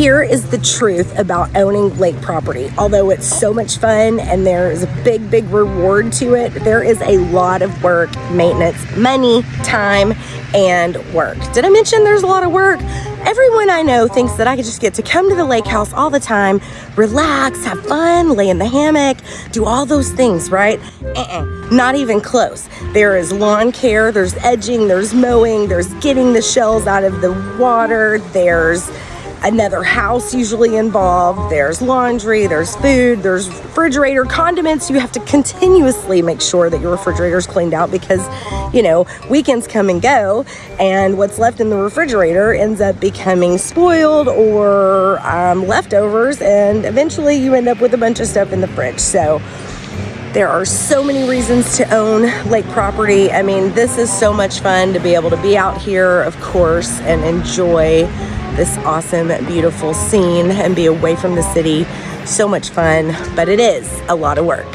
Here is the truth about owning lake property. Although it's so much fun and there is a big, big reward to it, there is a lot of work, maintenance, money, time, and work. Did I mention there's a lot of work? Everyone I know thinks that I could just get to come to the lake house all the time, relax, have fun, lay in the hammock, do all those things, right? Uh-uh, not even close. There is lawn care, there's edging, there's mowing, there's getting the shells out of the water, there's another house usually involved. There's laundry, there's food, there's refrigerator, condiments. You have to continuously make sure that your refrigerator's cleaned out because, you know, weekends come and go, and what's left in the refrigerator ends up becoming spoiled or um, leftovers, and eventually you end up with a bunch of stuff in the fridge. So, there are so many reasons to own lake property. I mean, this is so much fun to be able to be out here, of course, and enjoy this awesome, beautiful scene and be away from the city. So much fun, but it is a lot of work.